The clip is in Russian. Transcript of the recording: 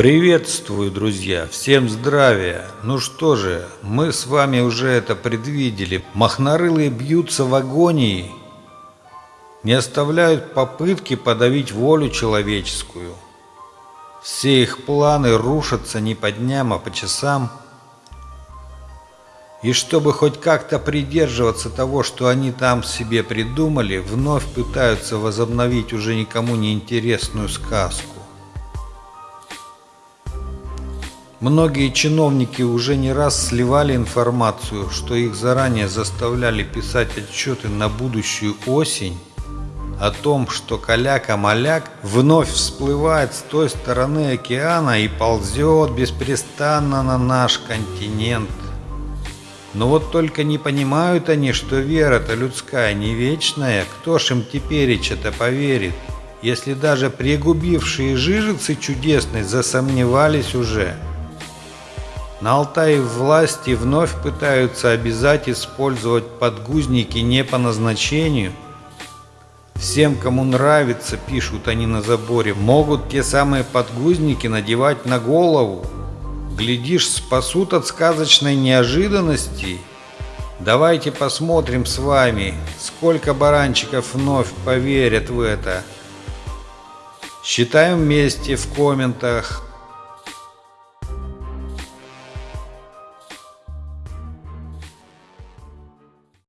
Приветствую, друзья! Всем здравия! Ну что же, мы с вами уже это предвидели. Махнорылые бьются в агонии, не оставляют попытки подавить волю человеческую. Все их планы рушатся не по дням, а по часам. И чтобы хоть как-то придерживаться того, что они там себе придумали, вновь пытаются возобновить уже никому не интересную сказку. Многие чиновники уже не раз сливали информацию, что их заранее заставляли писать отчеты на будущую осень о том, что каляка-маляк вновь всплывает с той стороны океана и ползет беспрестанно на наш континент. Но вот только не понимают они, что вера-то людская не вечная, кто ж им тепереча-то поверит, если даже пригубившие жижицы чудесной засомневались уже. На Алтае власти вновь пытаются обязать использовать подгузники не по назначению. Всем, кому нравится, пишут они на заборе, могут те самые подгузники надевать на голову. Глядишь, спасут от сказочной неожиданности. Давайте посмотрим с вами, сколько баранчиков вновь поверят в это. Считаем вместе в комментах,